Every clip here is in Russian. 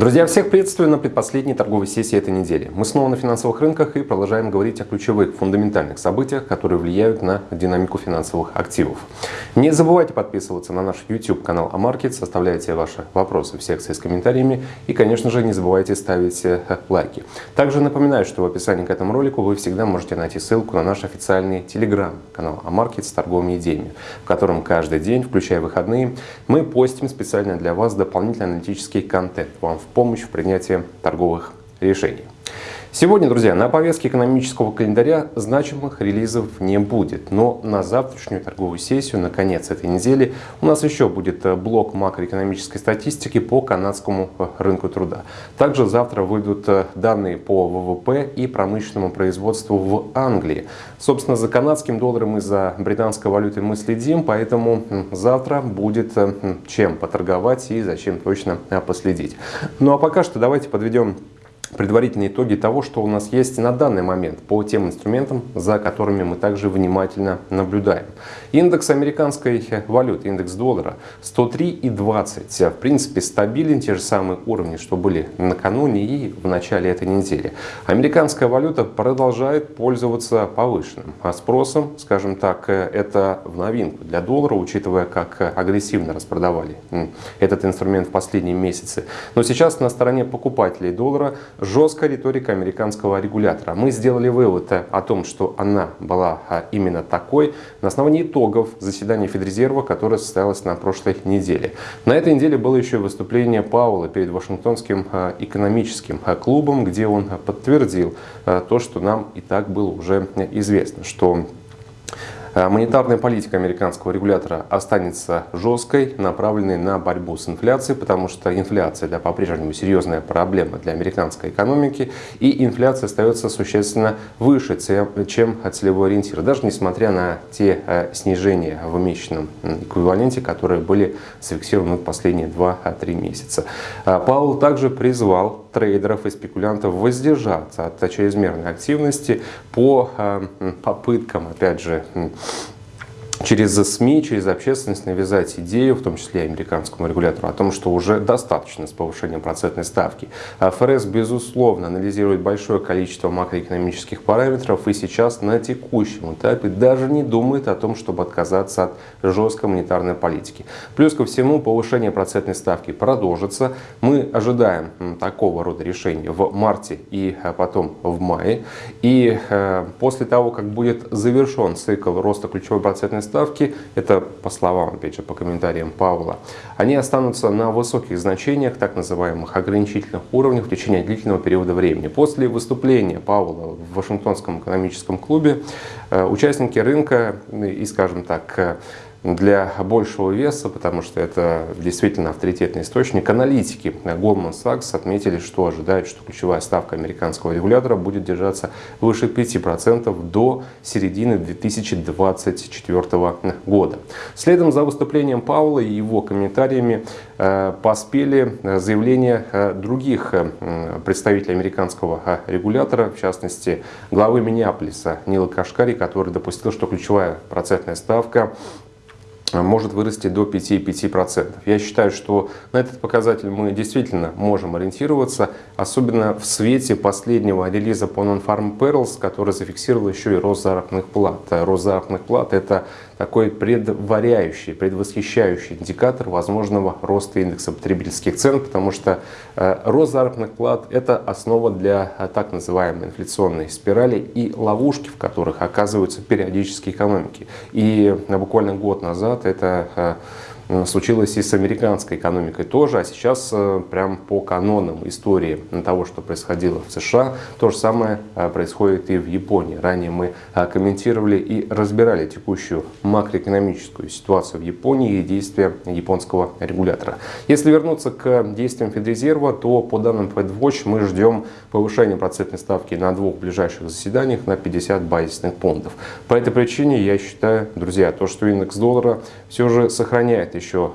Друзья, всех приветствую на предпоследней торговой сессии этой недели. Мы снова на финансовых рынках и продолжаем говорить о ключевых фундаментальных событиях, которые влияют на динамику финансовых активов. Не забывайте подписываться на наш YouTube канал Амаркет, оставляйте ваши вопросы в секции с комментариями и, конечно же, не забывайте ставить э, лайки. Также напоминаю, что в описании к этому ролику вы всегда можете найти ссылку на наш официальный телеграм-канал Амаркет с торговыми идеями, в котором каждый день, включая выходные, мы постим специально для вас дополнительный аналитический контент. Вам в помощь в принятии торговых решений. Сегодня, друзья, на повестке экономического календаря значимых релизов не будет, но на завтрашнюю торговую сессию, на конец этой недели, у нас еще будет э, блок макроэкономической статистики по канадскому э, рынку труда. Также завтра выйдут э, данные по ВВП и промышленному производству в Англии. Собственно, за канадским долларом и за британской валютой мы следим, поэтому завтра будет чем поторговать и зачем точно последить. Ну а пока что давайте подведем предварительные итоги того, что у нас есть на данный момент по тем инструментам, за которыми мы также внимательно наблюдаем. Индекс американской валюты, индекс доллара 103,20. В принципе, стабилен, те же самые уровни, что были накануне и в начале этой недели. Американская валюта продолжает пользоваться повышенным спросом, скажем так, это в новинку для доллара, учитывая, как агрессивно распродавали этот инструмент в последние месяцы. Но сейчас на стороне покупателей доллара жесткая риторика американского регулятора. Мы сделали вывод о том, что она была а, именно такой на основании итогов заседания Федрезерва, которое состоялось на прошлой неделе. На этой неделе было еще выступление Паула перед Вашингтонским а, экономическим а, клубом, где он подтвердил то, что нам и так было уже известно, что монетарная политика американского регулятора останется жесткой, направленной на борьбу с инфляцией, потому что инфляция да, по-прежнему серьезная проблема для американской экономики, и инфляция остается существенно выше, чем целевой ориентир, даже несмотря на те э, снижения в месячном эквиваленте, которые были зафиксированы в последние 2-3 месяца. Э, Паул также призвал трейдеров и спекулянтов воздержаться от чрезмерной активности по попыткам, опять же, через СМИ, через общественность навязать идею, в том числе американскому регулятору, о том, что уже достаточно с повышением процентной ставки. А ФРС, безусловно, анализирует большое количество макроэкономических параметров и сейчас на текущем этапе даже не думает о том, чтобы отказаться от жесткой монетарной политики. Плюс ко всему, повышение процентной ставки продолжится. Мы ожидаем такого рода решения в марте и а, потом в мае. И э, после того, как будет завершен цикл роста ключевой процентной ставки, ставки, это по словам, опять же, по комментариям Павла, они останутся на высоких значениях, так называемых ограничительных уровнях в течение длительного периода времени. После выступления Павла в Вашингтонском экономическом клубе э, участники рынка и, скажем так, для большего веса, потому что это действительно авторитетный источник. Аналитики Goldman Sachs отметили, что ожидают, что ключевая ставка американского регулятора будет держаться выше 5% до середины 2024 года. Следом за выступлением Паула и его комментариями э, поспели заявления э, других э, представителей американского регулятора, в частности главы Миннеаполиса Нила Кашкари, который допустил, что ключевая процентная ставка может вырасти до 5,5%. Я считаю, что на этот показатель мы действительно можем ориентироваться, особенно в свете последнего релиза по Non-Farm Perils, который зафиксировал еще и рост заработных плат. Рост заработных плат – это такой предваряющий, предвосхищающий индикатор возможного роста индекса потребительских цен, потому что э, рост заработных плат – это основа для э, так называемой инфляционной спирали и ловушки, в которых оказываются периодически экономики. И э, буквально год назад это случилось и с американской экономикой тоже, а сейчас э, прям по канонам истории того, что происходило в США, то же самое э, происходит и в Японии. Ранее мы э, комментировали и разбирали текущую макроэкономическую ситуацию в Японии и действия японского регулятора. Если вернуться к действиям Федрезерва, то по данным FedWatch мы ждем повышения процентной ставки на двух ближайших заседаниях на 50 базисных пунктов. По этой причине я считаю, друзья, то, что индекс доллара все же сохраняет еще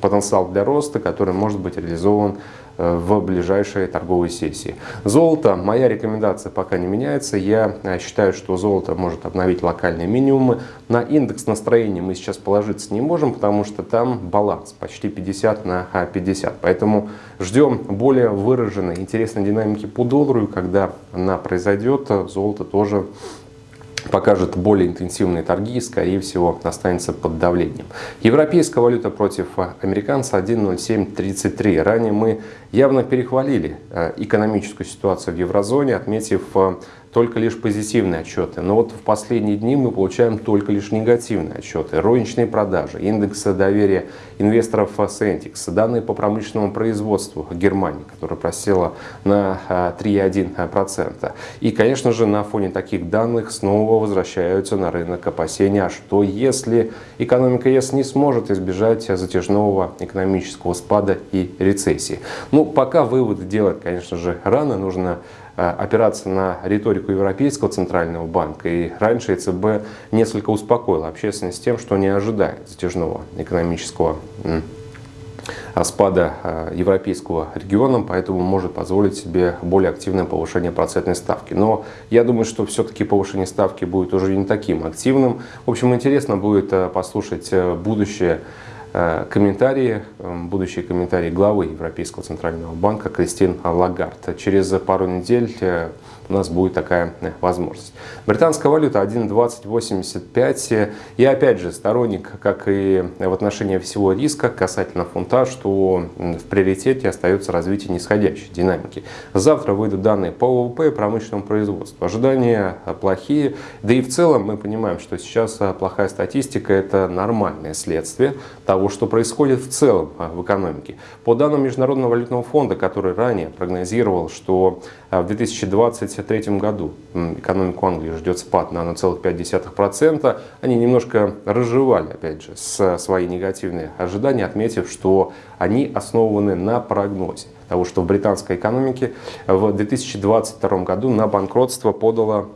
потенциал для роста, который может быть реализован Э, в ближайшие торговые сессии. Золото, моя рекомендация пока не меняется. Я э, считаю, что золото может обновить локальные минимумы. На индекс настроения мы сейчас положиться не можем, потому что там баланс почти 50 на 50. Поэтому ждем более выраженной интересной динамики по доллару. Когда она произойдет, золото тоже покажет более интенсивные торги и, скорее всего, останется под давлением. Европейская валюта против американца 1.0733. Ранее мы явно перехвалили э, экономическую ситуацию в еврозоне, отметив э, только лишь позитивные отчеты. Но вот в последние дни мы получаем только лишь негативные отчеты. Розничные продажи, индексы доверия инвесторов Sentix, данные по промышленному производству Германии, которая просела на 3,1%. И, конечно же, на фоне таких данных снова возвращаются на рынок опасения, а что если экономика ЕС не сможет избежать затяжного экономического спада и рецессии. Ну, пока выводы делать, конечно же, рано, нужно опираться на риторику Европейского центрального банка. И раньше ЕЦБ несколько успокоила общественность тем, что не ожидает затяжного экономического спада э, европейского региона, поэтому может позволить себе более активное повышение процентной ставки. Но я думаю, что все-таки повышение ставки будет уже не таким активным. В общем, интересно будет э, послушать будущее Э, комментарии, эм, будущие комментарии главы Европейского центрального банка Кристин Лагард. Через пару недель э, у нас будет такая э, возможность. Британская валюта 1.2085. Я опять же сторонник, как и в отношении всего риска касательно фунта, что в приоритете остается развитие нисходящей динамики. Завтра выйдут данные по ВВП и промышленному производству. Ожидания плохие. Да и в целом мы понимаем, что сейчас плохая статистика это нормальное следствие того, что происходит в целом в экономике. По данным Международного валютного фонда, который ранее прогнозировал, что в 2020 2023 году экономику Англии ждет спад на 1,5%. Они немножко разжевали, опять же, свои негативные ожидания, отметив, что они основаны на прогнозе того, что в британской экономике в 2022 году на банкротство подало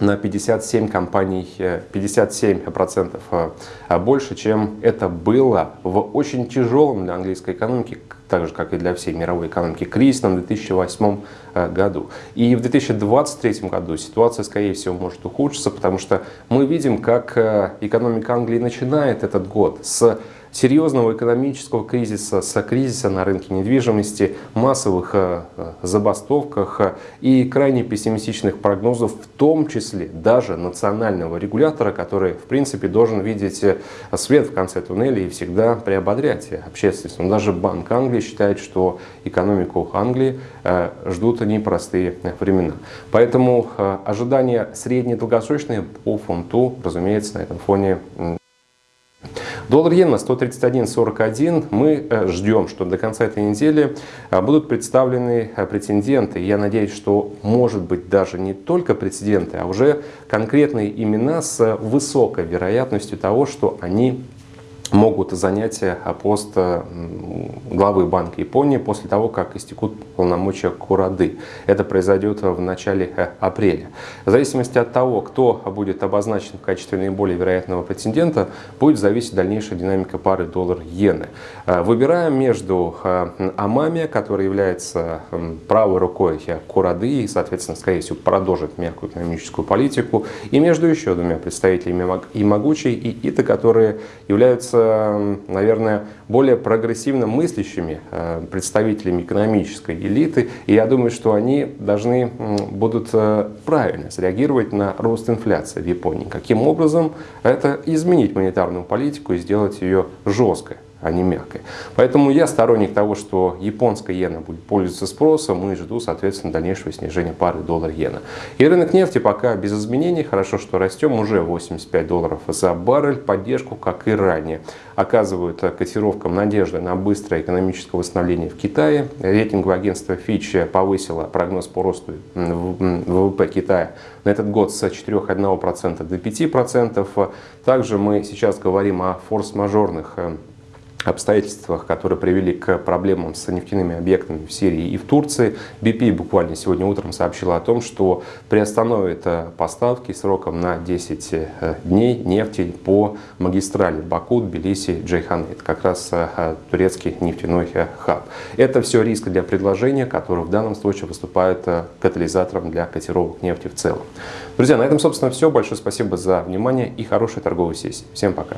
на 57 компаний, 57% э, э, больше, чем это было в очень тяжелом для английской экономики, так же, как и для всей мировой экономики, кризисном 2008 э, году. И в 2023 году ситуация, скорее всего, может ухудшиться, потому что мы видим, как экономика Англии начинает этот год с серьезного экономического кризиса, кризиса на рынке недвижимости, массовых э, э, забастовках э, и крайне пессимистичных прогнозов, в том числе даже национального регулятора, который, в принципе, должен видеть свет в конце туннеля и всегда приободрять общественность. Но даже Банк Англии считает, что экономику Англии ждут непростые времена. Поэтому ожидания средне долгосрочные по фунту, разумеется, на этом фоне Доллар-иена 131.41. Мы э, ждем, что до конца этой недели э, будут представлены э, претенденты. Я надеюсь, что может быть даже не только претенденты, а уже конкретные имена с высокой вероятностью того, что они могут занять пост главы Банка Японии после того, как истекут полномочия Курады. Это произойдет в начале э, апреля. В зависимости от того, кто будет обозначен в качестве наиболее вероятного претендента, будет зависеть дальнейшая динамика пары доллар-иены. Э, выбираем между э, Амами, который является правой рукой Курады и, соответственно, скорее всего, продолжит мягкую экономическую политику, и между еще двумя представителями Имагучи и Ита, которые являются, наверное, более прогрессивно мыслящими представителями экономической элиты. И я думаю, что они должны будут э, правильно среагировать на рост инфляции в Японии. Каким образом это изменить монетарную политику и сделать ее жесткой а не мягкой. Поэтому я сторонник того, что японская иена будет пользоваться спросом и жду, соответственно, дальнейшего снижения пары доллар-иена. И рынок нефти пока без изменений. Хорошо, что растем. Уже 85 долларов за баррель. Поддержку, как и ранее, оказывают котировкам надежды на быстрое экономическое восстановление в Китае. Рейтинговое агентство Fitch повысило прогноз по росту ВВП Китая на этот год с 4,1% до 5%. Также мы сейчас говорим о форс-мажорных обстоятельствах, которые привели к проблемам с нефтяными объектами в Сирии и в Турции. BP буквально сегодня утром сообщила о том, что приостановит э, поставки сроком на 10 э, дней нефти по магистрали Баку, Тбилиси, Джейхан. Это как раз э, турецкий нефтяной хаб. Это все риск для предложения, который в данном случае выступает катализатором для котировок нефти в целом. Друзья, на этом, собственно, все. Большое спасибо за внимание и хорошей торговой сессии. Всем пока.